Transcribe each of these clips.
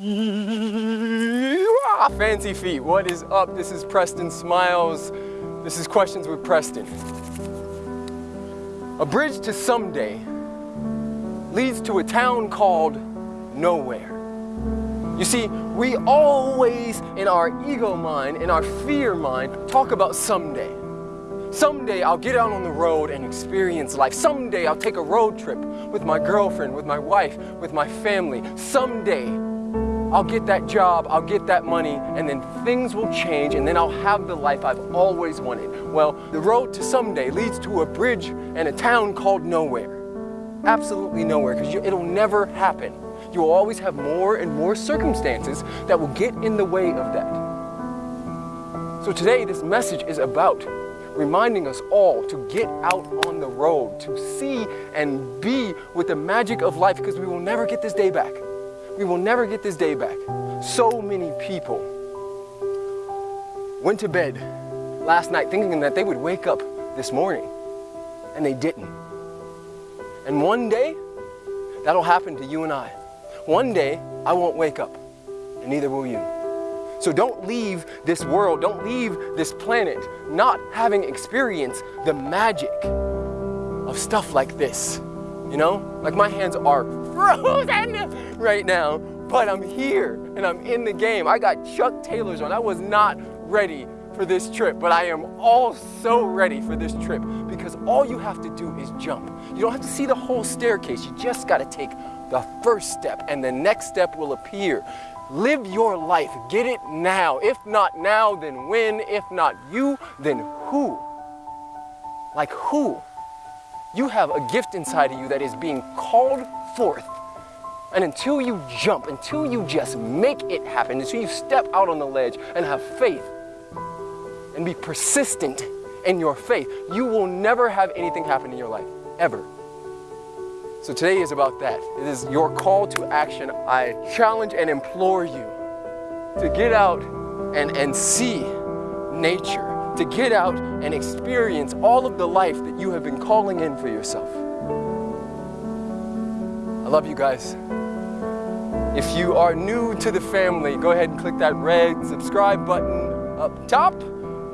Fancy feet, what is up? This is Preston Smiles. This is Questions with Preston. A bridge to someday leads to a town called nowhere. You see, we always, in our ego mind, in our fear mind, talk about someday. Someday I'll get out on the road and experience life. Someday I'll take a road trip with my girlfriend, with my wife, with my family. Someday I'll get that job, I'll get that money, and then things will change, and then I'll have the life I've always wanted. Well, the road to someday leads to a bridge and a town called nowhere. Absolutely nowhere, because it'll never happen. You will always have more and more circumstances that will get in the way of that. So today, this message is about reminding us all to get out on the road, to see and be with the magic of life, because we will never get this day back. We will never get this day back. So many people went to bed last night thinking that they would wake up this morning, and they didn't. And one day, that'll happen to you and I. One day, I won't wake up, and neither will you. So don't leave this world, don't leave this planet not having experienced the magic of stuff like this. You know, like my hands are frozen right now, but I'm here and I'm in the game. I got Chuck Taylors on. I was not ready for this trip, but I am all so ready for this trip because all you have to do is jump. You don't have to see the whole staircase. You just got to take the first step and the next step will appear. Live your life. Get it now. If not now, then when? If not you, then who? Like who? You have a gift inside of you that is being called forth. And until you jump, until you just make it happen, until you step out on the ledge and have faith and be persistent in your faith, you will never have anything happen in your life, ever. So today is about that. It is your call to action. I challenge and implore you to get out and, and see nature to get out and experience all of the life that you have been calling in for yourself. I love you guys. If you are new to the family, go ahead and click that red subscribe button up top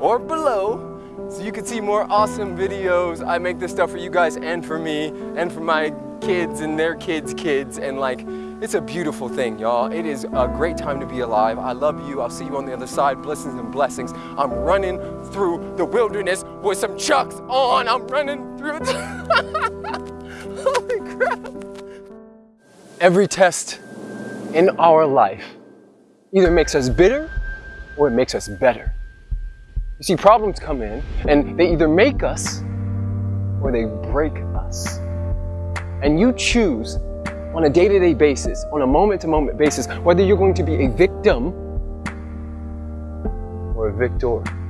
or below so you can see more awesome videos. I make this stuff for you guys and for me and for my kids and their kids' kids and like it's a beautiful thing, y'all. It is a great time to be alive. I love you. I'll see you on the other side. Blessings and blessings. I'm running through the wilderness with some chucks on. I'm running through Holy crap. Every test in our life either makes us bitter or it makes us better. You see, problems come in and they either make us or they break us. And you choose on a day-to-day -day basis, on a moment-to-moment -moment basis, whether you're going to be a victim or a victor.